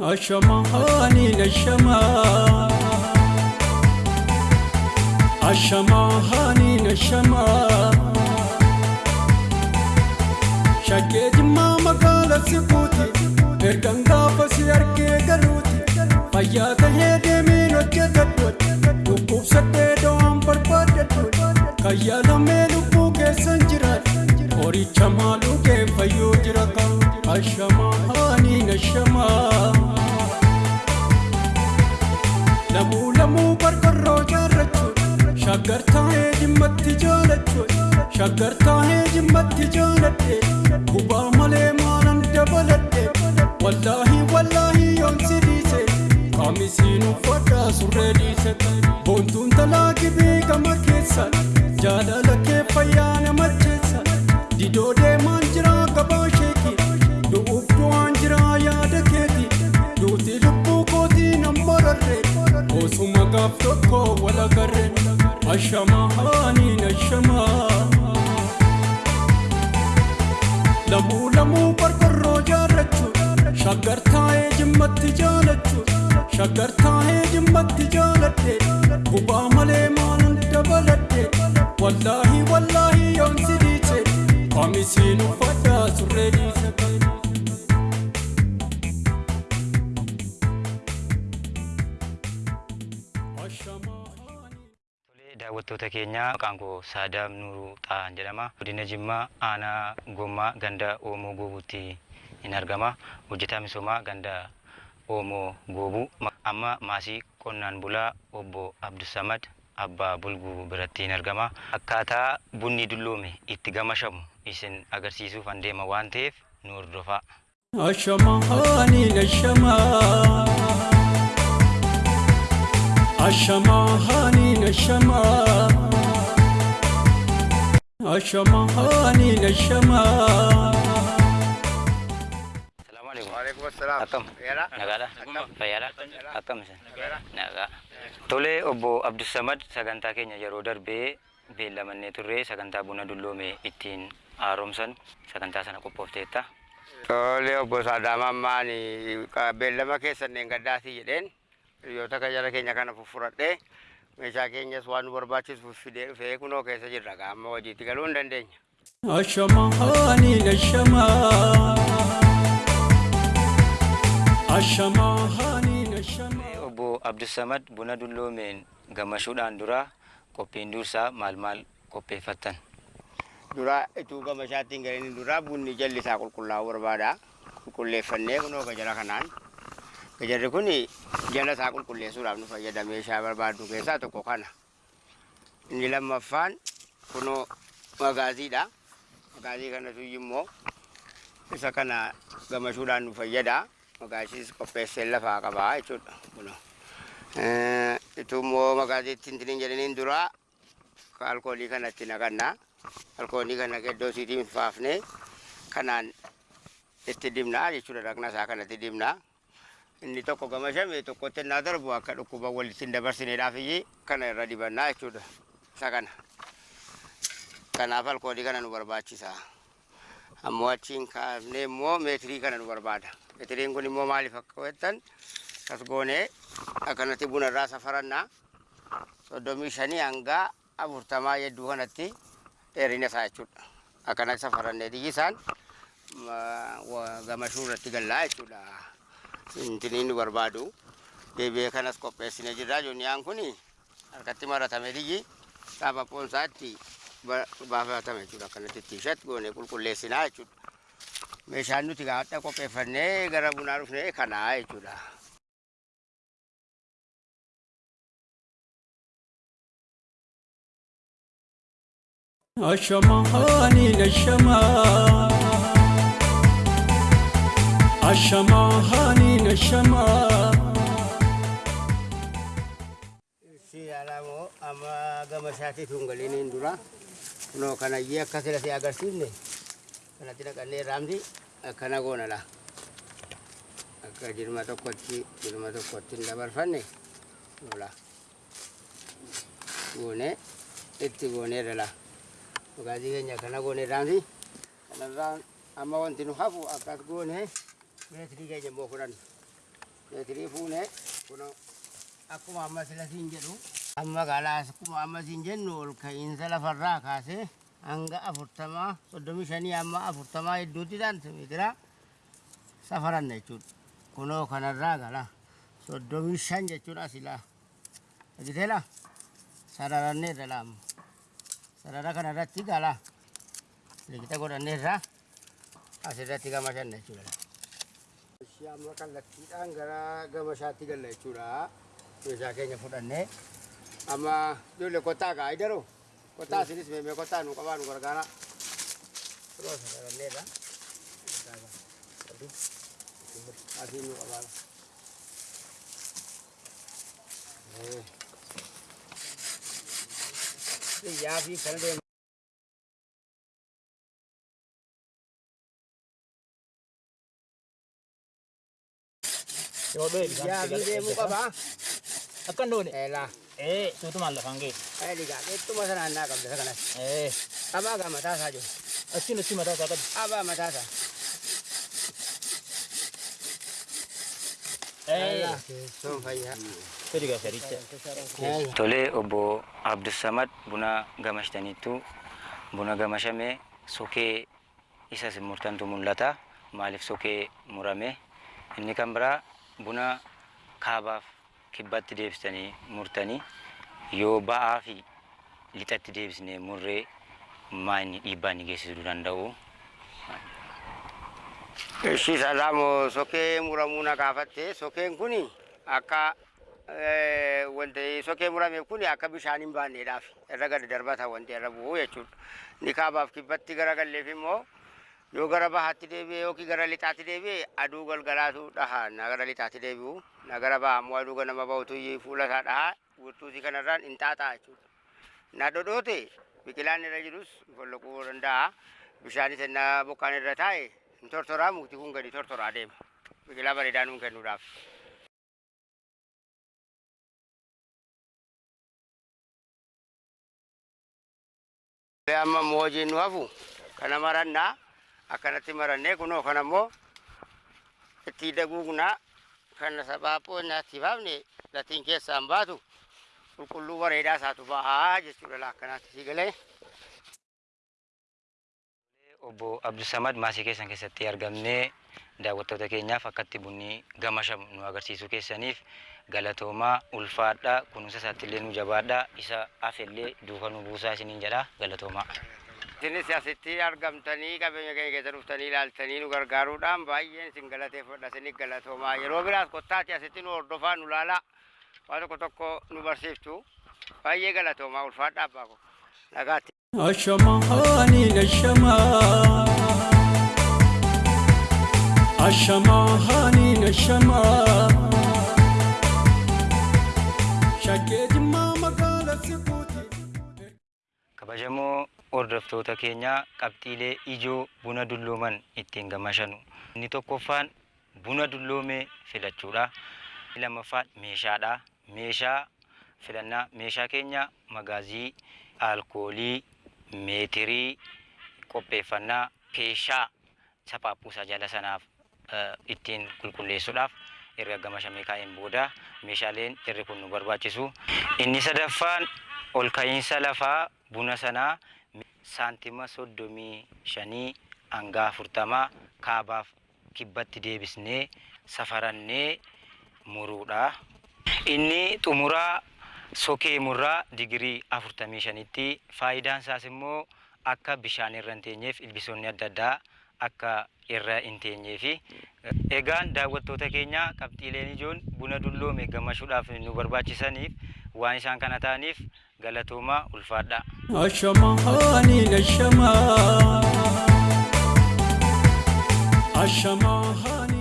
Ashamahani nashama Ashamahani nashama Shakkee jimmaa magaala sikuuti Ergan gaafa si argee galuuti Fayyaa tahee deemiin hojjetadhu Dhukkubsadhee do'aan barbaadadhu Kayyaalamee lubbuu keessan jiraadhu Horicha maaluu kee fayyuu jira kan Ashamahani nashamaa Lamuu lamuu barbarroo jaarrachuun shaggar taa'ee jimmatti jaalachuun shaggar taa'ee jimmatti jaaladhe gubaa malee maalan dabaladhe wallaahi wallaahi yoomsi dhiise qaamisiin uffadhaa surree dhiise boontuun talaa gibii gama keessa jaalala kee fayyaa lamuu lamuu qorqorroo jaarrachuun shaggar taa'ee jimmatti jaalachuun shaggar taa'ee jimmatti jaaladhe gubaa malee maalan dabaladhe wallaahi wallaahi yoomsi dhiise qaamisiin uffadhaa surree dhiise daawwattoota keenya maqaan koo Saadaam Nuuruu Xaa'an jedhama. Godina Jimmaa aanaa Gommaa ganda Oomoo Goobuutti hin argama. Hojjetaa misoomaa ganda Oomoo Goobuu. Amma maasii qonnaan bulaa obbo Abdusamad Abbaa Bulguu biratti hin argama. Akkaataa bunni dulloome itti gamashamu isin agarsiisuuf an deema waan ta'eef nu hordofaa. Ashamahani nashama الشما هانين الشما الشما هانين الشما السلام عليكم وعليكم السلام أكم نغالا فيالا أكم نغا تولي أبو عبد السمد سغانتا كينيا يرودر بي beellamannee turree sagantaa buna dulloome ittiin haaromsan sagantaa sana qophoofteetta. Tolee obbo Saadaamaa hiriyoota jara keenya kana fuffuradhee meeshaa keenyas waan nu barbaachisu fidee dhufee kunoo keessa jirra amma hojiitti galuu hin dandeenya. Obbo Abdusamad buna dulloomeen gammachuudhaan dura qophiin dursaa maal maal qopheeffattan? Dura ituu gama ishaattiin galanii dura bunni jalli isaa qulqullaa'uu barbaada. Qulqulleeffannee kunoo gajara kanaan. Gajarri kun jala isaa qulqulleessuudhaaf nu fayyada meeshaa barbaaddu keessaa tokko kana. Inni lammaffaan kunoo magaaziidha. Magaazii kanatu immoo isa kana gamashuudhaan nu fayyada. Magaasiis qopheessee lafaa qabaa jechuudha. Ituu immoo magaaziitti hin jedhaniin dura alkoolii kanatti naqannaa. alkoolii kana iddoo isiitiin faafnee kanaan itti dibnaa jechuudha dhaqna isaa kanatti. Inni tokko gamashame tokkotti naa darbu akka dhukkuba walitti hin dabarsineedhaaf iyyee kana irra dibannaa jechuudha. Isa kana. Kanaaf alkoolii kana nu barbaachisa. Ammoo achiin kaafnee immoo meetirii kana nu barbaada. Meetiriin kun immoo maaliif akka jettan kas goonee akkanatti buna irraa safarannaa soddomii shanii hanga afurtamaa yedduu kanatti dheerina isaa jechuudha. Akkana safarannee isaan gamashuu irratti gallaa jechuudha. Intiniin nu barbaadu. Deebi'ee kanas qopheessinee jirra. Jooniyaan kun harkatti maratame diyyi gaafa poonsaatti baafatame jechuudha. Akkanatti tiishat goonee qulqulleessinaa jechuudha. Meeshaan nuti gaafadha qopheeffannee gara bunaa dhufnee kanaa jechuudha. Ashamahani nashama Ashamahani nashama Si alamoo amma gama isaatii tun galiiniin dura kunoo kanayyee akka sila si agarsiifne kanatti dhaqannee raamti akkana goona la akka jirma tokkotti jirma tokkotti hin dabarfanne lola goone itti gooneerra la magaazii keenya akkana goone raamti kanarraan amma wanti nu hafu akkas goone meetirii keenya immoo fudhanna meetirii fuune kun akkuma amma sila siin jedhu amma gaalaas akkuma amma siin jennu ol ka'iinsa lafarraa kaasee hanga afurtamaa soddomii shanii amma afurtamaa hedduutti saantimeetira safaranna jechuudha. Kunoo kanarraa gala soddomii shan jechuudha silaa. Agiteela sararanneerra laamu. Sarara kanarratti gala liqita godhanneerra asirratti gama shanna jechuudha. Amma kallattiidhaan gara gama shaatti galla jechuudha. Meeshaa keenya fudhannee amma ijoollee kottaa kaa idaroo kottaa asinis meemee kottaa nu qabaa nu gargaara. Kunoo sararanneerra. Asii nu qabaa. Biyyaa fi kana deemu. Jobin. Yagi mo ka ba? Akan doon eh. Ela. Eh, tutuman lang hangi. Eh, liga. Ito masaran na kabda sa kanas. Eh. Aba ka matasa jo. Asin asin matasa kad. Aba matasa. Tole obo Abdul Samad buna gamash tani tu buna gamasha me soke isa se murtan tu mulata malif soke murame inni kambra buna kaabaaf kibbatti deebistanii murtanii yoo ba'aa fi lixatti deebisnee murree maa inni dhiibbaa inni geessisuu danda'u? Ishii salaamu sokee muramuu na gaafatte sokeen kun akka wanti sokee murameef kun akka bishaan hin baanneedhaaf irra gadi darbata wanti irra bu'u jechuudha. Ni kaabaaf kibbatti gara galleef immoo yoo gara bahaatti deebi'e yookiin gara lixaatti deebi'e aduu galgalaatu dhaha na gara lixaatti deebi'u na gara baha immoo aduu ganama bahutu fuula isaa dhaha wirtuusii kanarraan hin xaaxaa jechuudha. Na dhodhoote biqilaan irra jirus folloquu danda'a. Bishaanis ennaa bokkaan irra taa'e hin tortoraa mukti kun gadi tortoraa deema. Biqilaa bareedaa nuun kennuudhaaf. Amma moojiin nu hafu kana marannaa akkanatti marannee kunoo kana immoo itti daguugnaa kana saphaaphoo nyaatti baafne latiin keessaan baatu qulqulluu bareedaa isaatu bahaa jechuudha lakkanaatti si galee. Obbo Abdulsamad maasii keessan keessatti argamnee daawwattoota keenyaaf akkatti bunni gamashamu nu agarsiisuu keessaniif galatoomaa ulfaadhaa kunuunsa isaatti illee nu jabaadhaa isa hafellee duuka nu buusaa isiniin jedha galatoomaa. Isinis asitti argamtanii qabeenya keenya keessa dhuftanii ilaaltanii nu gargaaruudhaan baay'een isin galateeffadha isin galatoomaa. Yeroo biraas kottaati asitti nu hordofaa nu laalaa waa tokko tokko nu barsiiftu baay'ee galatoomaa. Ulfaadhaa abbaa koo. Nagaatti. Ashamaani nashama Ashamaani nashama Shaggee jimmaa magaala sikuuti Kabajamoo hordoftoota keenyaa qabxiilee ijoo buna dullooman ittiin gamashanu. Inni tokkoffaan buna dulloome filachuudha. Lammaffaan meeshaadha. Meeshaa filannaa meeshaa keenya magaazii, alkoolii, meetirii, qopheeffannaa, keeshaa saphaphuusaa jala sanaaf eh, ittiin qulqulleessuudhaaf erga gamashamee kaa'een booda meeshaaleen irri kun nu barbaachisu. Inni sadaffaan ol ka'iinsa lafaa buna sanaa saantima soddomii shanii hanga afurtamaa kaabaaf kibbatti deebisnee safarannee muruudha. Inni xumuraa sokee murraa digirii afurtamii shanitti faayidaan isaas immoo akka bishaan irra hin teenyeef ilbisoonni adda addaa akka irra hin teenyeefi egaan daawwattoota keenya qabxiileen ijoon buna dulloome gamashuudhaaf nu barbaachisaniif waan isaan kana ta'aniif. Ashamaani nashama Ashamaani